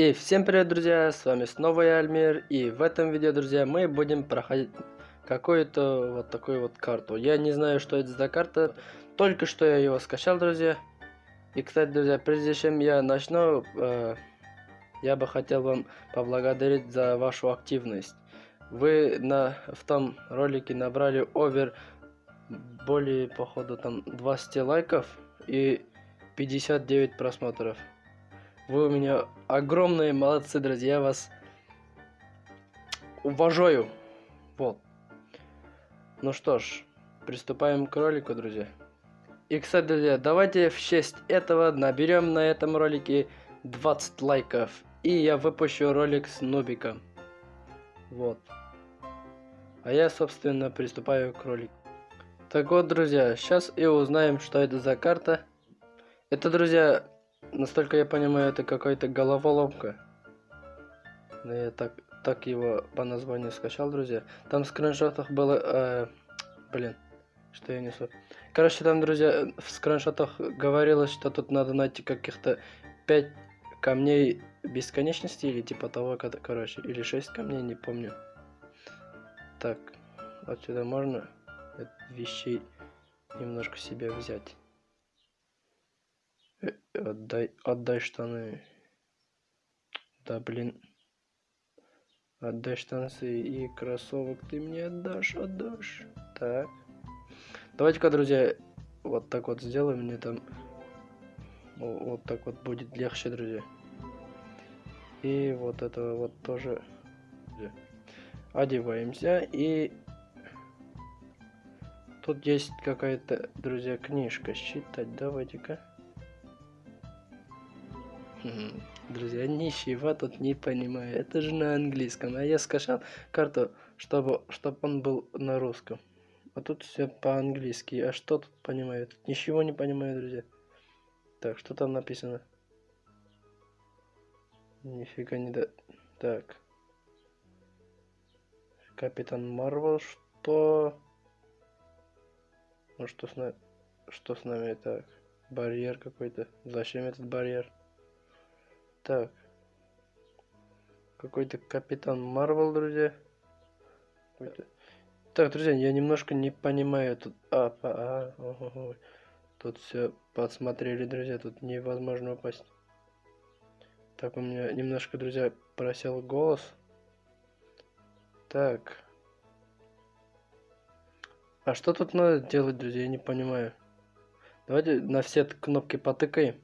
И всем привет, друзья, с вами снова я, Альмир, и в этом видео, друзья, мы будем проходить какую-то вот такую вот карту. Я не знаю, что это за карта, только что я его скачал, друзья. И, кстати, друзья, прежде чем я начну, э, я бы хотел вам поблагодарить за вашу активность. Вы на, в том ролике набрали овер более, походу, там 20 лайков и 59 просмотров. Вы у меня огромные молодцы, друзья. Я вас уважаю. Вот. Ну что ж, приступаем к ролику, друзья. И, кстати, друзья, давайте в честь этого наберем на этом ролике 20 лайков. И я выпущу ролик с Нубиком. Вот. А я, собственно, приступаю к ролику. Так вот, друзья, сейчас и узнаем, что это за карта. Это, друзья, Насколько я понимаю, это какая-то головоломка. Но я так, так его по названию скачал, друзья. Там в скриншотах было... Э, блин, что я несу. Короче, там, друзья, в скриншотах говорилось, что тут надо найти каких-то 5 камней бесконечности или типа того, короче, или 6 камней, не помню. Так, отсюда можно вещей немножко себе взять. Отдай, отдай штаны. Да, блин. Отдай штанцы и кроссовок ты мне отдашь, отдашь. Так. Давайте-ка, друзья, вот так вот сделаем. Мне там вот так вот будет легче, друзья. И вот это вот тоже одеваемся. И тут есть какая-то, друзья, книжка. Считать давайте-ка. Друзья, ничего тут не понимаю. Это же на английском. А я скачал карту, чтобы, чтобы он был на русском. А тут все по-английски. А что тут понимаю? Тут ничего не понимаю, друзья. Так, что там написано? Нифига не да... Так. Капитан Марвел, что... Ну что с нами... Что с нами так? Барьер какой-то. Зачем этот барьер? Так. Какой-то капитан Марвел, друзья. Так, друзья, я немножко не понимаю тут. А, а, а, о, о, о. Тут все подсмотрели, друзья, тут невозможно упасть. Так, у меня немножко, друзья, просел голос. Так. А что тут надо делать, друзья, я не понимаю. Давайте на все кнопки потыкаем.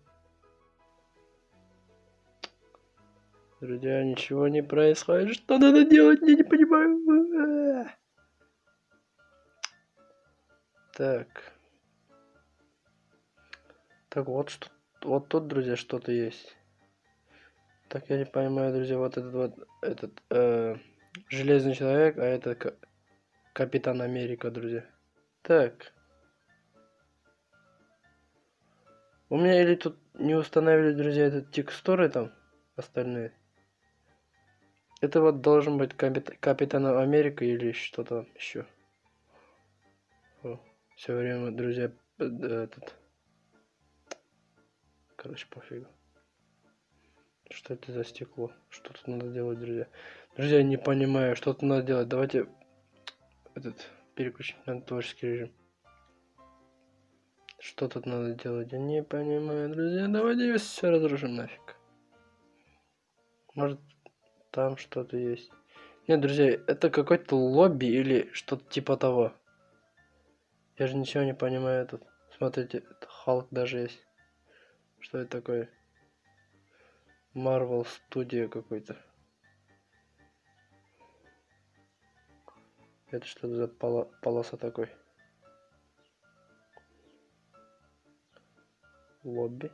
Друзья, ничего не происходит. Что надо делать? Я не понимаю. Так. Так, вот что. Вот тут, друзья, что-то есть. Так, я не понимаю, друзья, вот этот вот, этот, э, Железный Человек, а это Капитан Америка, друзья. Так. У меня или тут не установили, друзья, этот текстуры там остальные. Это вот должен быть капит Капитан Америка или что-то еще. все время, друзья, этот... Короче, пофигу. Что это за стекло? Что тут надо делать, друзья? Друзья, не понимаю, что тут надо делать. Давайте этот переключим на творческий режим. Что тут надо делать? Я не понимаю, друзья. Давайте все разрушим нафиг. Может, там что-то есть. Нет, друзья, это какой-то лобби или что-то типа того. Я же ничего не понимаю тут. Смотрите, Халк даже есть. Что это такое? Marvel Studio какой-то. Это что за поло полоса такой? Лобби.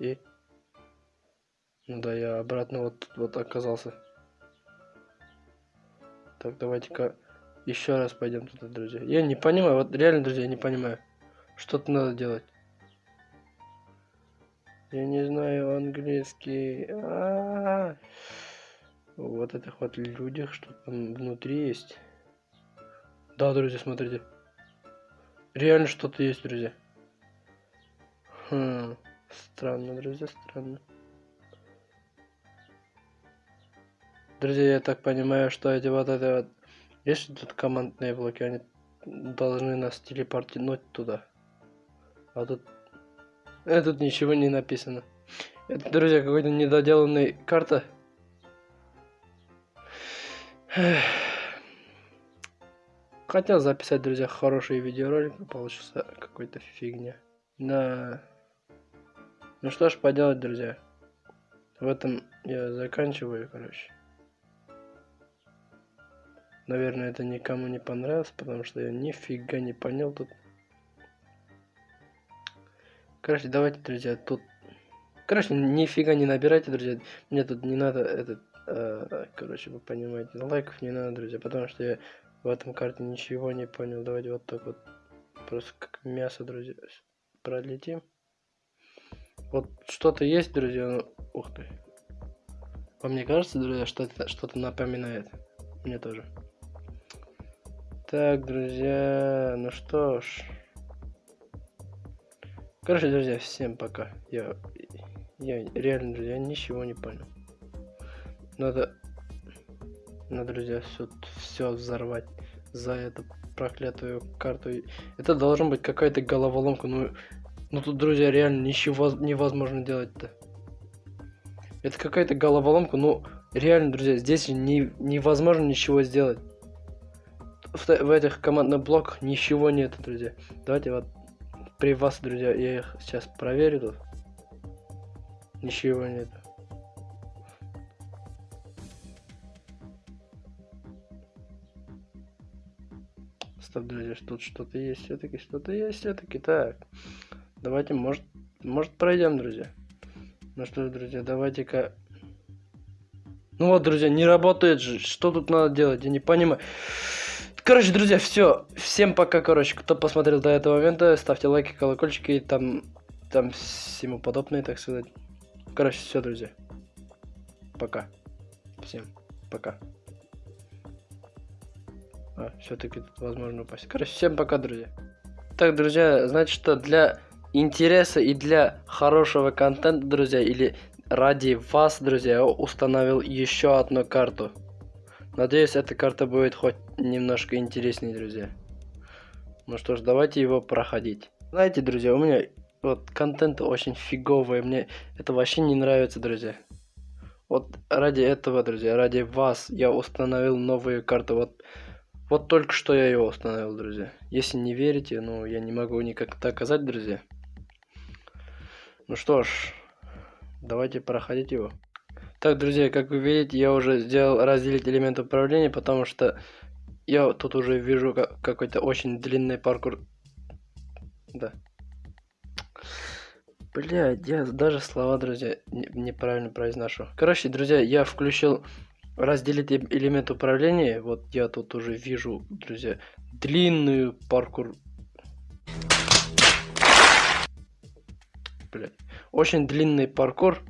И ну да, я обратно вот, вот оказался. Так, давайте-ка еще раз пойдем туда, друзья. Я не понимаю, вот реально, друзья, я не понимаю. Что-то надо делать. Я не знаю английский. А -а -а. Вот этих вот людях, что там внутри есть. Да, друзья, смотрите. Реально что-то есть, друзья. Хм, странно, друзья, странно. Друзья, я так понимаю, что эти вот это вот... Есть тут командные блоки, они должны нас телепортировать туда. А тут... Э, тут ничего не написано. Это, друзья, какой-то недоделанный карта. Хотел записать, друзья, хороший видеоролик, но получился какой-то фигня. Да. Ну что ж поделать, друзья. В этом я заканчиваю, короче. Наверное, это никому не понравилось, потому что я нифига не понял тут. Короче, давайте, друзья, тут... Короче, нифига не набирайте, друзья. Мне тут не надо этот... Э, короче, вы понимаете, лайков не надо, друзья, потому что я в этом карте ничего не понял. Давайте вот так вот. Просто как мясо, друзья. Пролетим. Вот что-то есть, друзья. Ну, ух ты. Вам не кажется, друзья, что это что-то напоминает? Мне тоже. Так, друзья, ну что ж. Короче, друзья, всем пока. Я, я реально, друзья, ничего не понял. Надо, надо, друзья, все, все взорвать за эту проклятую карту. Это должен быть какая-то головоломка. Ну, ну тут, друзья, реально ничего невозможно делать-то. Это какая-то головоломка. Ну, реально, друзья, здесь не, невозможно ничего сделать в, в этих командных блоках ничего нет, друзья. Давайте вот при вас, друзья, я их сейчас проверю тут. Ничего нет. Стоп, друзья, тут что-то есть, все-таки что-то есть, все-таки так. Давайте, может, может пройдем, друзья. Ну что друзья, давайте-ка. Ну вот, друзья, не работает же. Что тут надо делать? Я не понимаю. Короче, друзья, все. Всем пока, короче. Кто посмотрел до этого момента, ставьте лайки, колокольчики и там, там всему подобное, так сказать. Короче, все, друзья. Пока. Всем пока. А, все-таки тут возможно упасть. Короче, всем пока, друзья. Так, друзья, значит, что для интереса и для хорошего контента, друзья, или ради вас, друзья, я установил еще одну карту. Надеюсь, эта карта будет хоть немножко интереснее, друзья. Ну что ж, давайте его проходить. Знаете, друзья, у меня вот контент очень фиговый. Мне это вообще не нравится, друзья. Вот ради этого, друзья, ради вас я установил новую карту. Вот, вот только что я ее установил, друзья. Если не верите, ну, я не могу никак доказать, друзья. Ну что ж, давайте проходить его. Так, друзья, как вы видите, я уже сделал разделить элемент управления, потому что я тут уже вижу какой-то очень длинный паркур. Да. Блядь, я даже слова, друзья, неправильно произношу. Короче, друзья, я включил разделить элемент управления. Вот я тут уже вижу, друзья, длинную паркур. Блядь. Очень длинный паркур.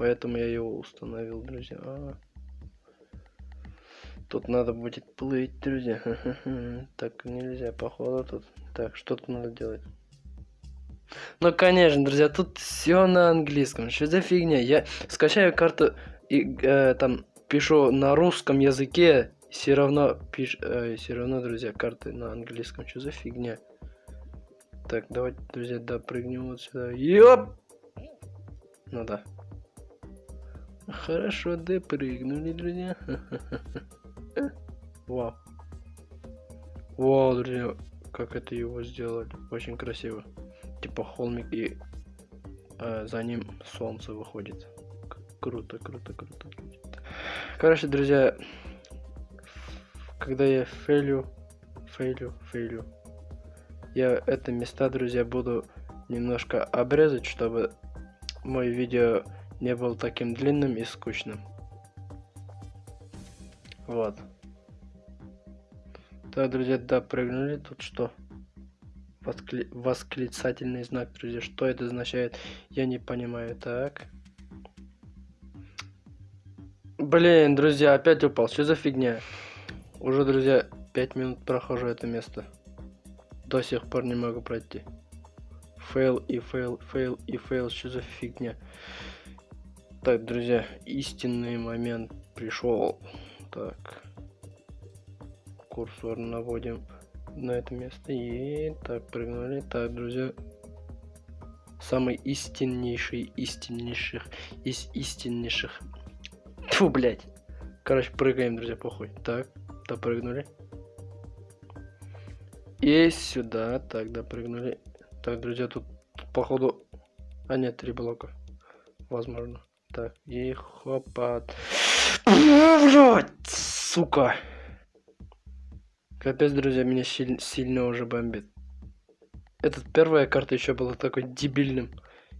Поэтому я его установил, друзья. А -а -а. Тут надо будет плыть, друзья. Так нельзя, походу тут. Так, что тут надо делать? Ну, конечно, друзья, тут все на английском. Что за фигня? Я скачаю карту и э, там пишу на русском языке, все равно пиш, э, все равно, друзья, карты на английском. Что за фигня? Так, давайте, друзья, допрыгнем вот сюда. Ёп! Ну да. Хорошо допрыгнули, друзья. Вау. Вау, друзья, как это его сделали. Очень красиво. Типа холмик и э, за ним солнце выходит. Круто, круто, круто. Короче, друзья, когда я фейлю, фейлю, фейлю, я это места, друзья, буду немножко обрезать, чтобы мой видео не был таким длинным и скучным. Вот. Так, друзья, да, прыгнули. Тут что? Воскли... Восклицательный знак, друзья. Что это означает? Я не понимаю. Так. Блин, друзья, опять упал. Что за фигня? Уже, друзья, 5 минут прохожу это место. До сих пор не могу пройти. Fail и fail, fail и fail. Что за фигня? Так, друзья, истинный момент пришел. Так. Курсор наводим на это место. И так, прыгнули. Так, друзья. Самый истиннейший, истиннейших, из истиннейших. Фу, блядь. Короче, прыгаем, друзья, похуй. Так, допрыгнули. И сюда. Так, допрыгнули. Так, друзья, тут походу... А нет, три блока. Возможно. Так, и хопа. Блять, сука. Капец, друзья, меня силь сильно уже бомбит. Этот первая карта еще была такой дебильным.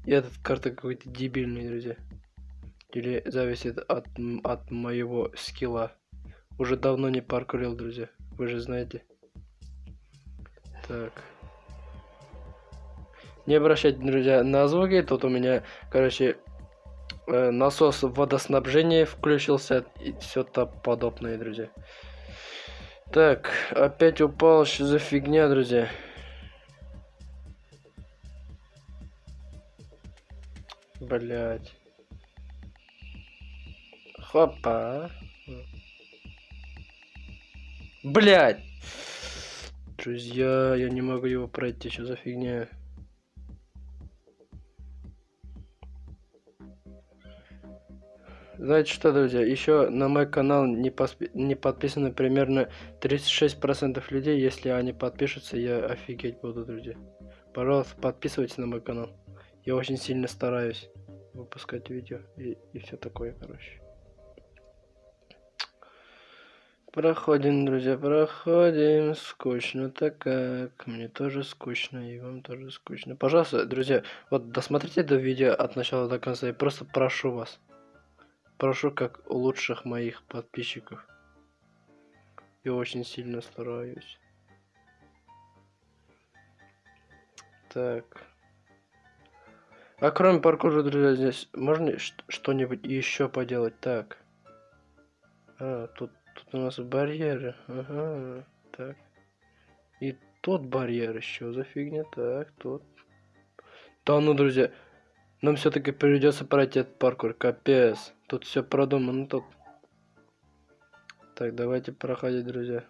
И этот карта какой-то дебильный, друзья. Или зависит от, от моего скилла. Уже давно не паркурил, друзья. Вы же знаете. Так. Не обращайте, друзья, на звуки. Тут у меня, короче, насос водоснабжения включился и все то подобное, друзья. Так, опять упал, что за фигня, друзья. Блять. Хопа. Блять. Друзья, я не могу его пройти, что за фигня. Знаете что, друзья, еще на мой канал не, поспи... не подписано примерно 36% людей. Если они подпишутся, я офигеть буду, друзья. Пожалуйста, подписывайтесь на мой канал. Я очень сильно стараюсь выпускать видео и, и все такое, короче. Проходим, друзья, проходим. Скучно-то как. Мне тоже скучно, и вам тоже скучно. Пожалуйста, друзья, вот досмотрите это видео от начала до конца. Я просто прошу вас. Прошу как у лучших моих подписчиков. Я очень сильно стараюсь. Так. А кроме паркура, друзья, здесь можно что-нибудь еще поделать? Так. А, тут, тут у нас барьеры. Ага. Так. И тот барьер еще за фигня. Так, тут. Да ну, друзья. Нам все-таки придется пройти этот паркур. Капец. Тут все продумано тут. Так, давайте проходить, друзья.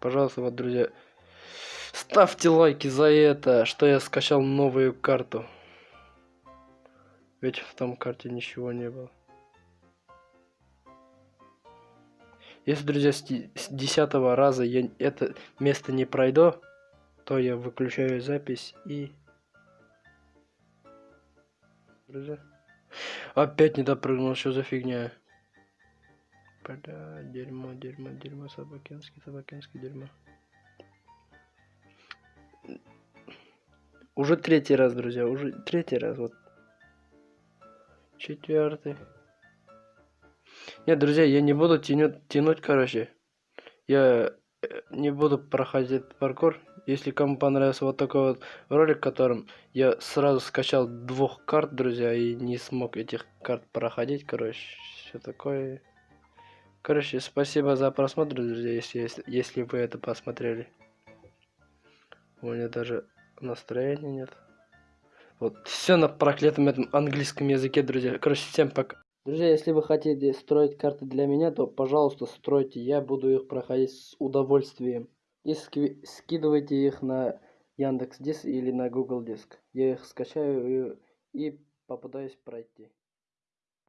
Пожалуйста, вот, друзья, ставьте лайки за это, что я скачал новую карту. Ведь в том карте ничего не было. Если, друзья, с десятого раза я это место не пройду, то я выключаю запись и... Друзья. Опять не допрыгнул, что за фигня? Бля, дерьмо, дерьмо, дерьмо, собакинский, собакинский дерьмо. Уже третий раз, друзья, уже третий раз, вот. Четвертый. Нет, друзья, я не буду тянуть, тянуть, короче. Я э, не буду проходить паркур. Если кому понравился вот такой вот ролик, в котором я сразу скачал двух карт, друзья, и не смог этих карт проходить, короче, все такое. Короче, спасибо за просмотр, друзья, если, если, если вы это посмотрели. У меня даже настроения нет. Вот, все на проклятом этом английском языке, друзья. Короче, всем пока. Друзья, если вы хотите строить карты для меня, то, пожалуйста, стройте. Я буду их проходить с удовольствием и ски скидывайте их на Яндекс Диск или на Google Диск. Я их скачаю и попытаюсь пройти.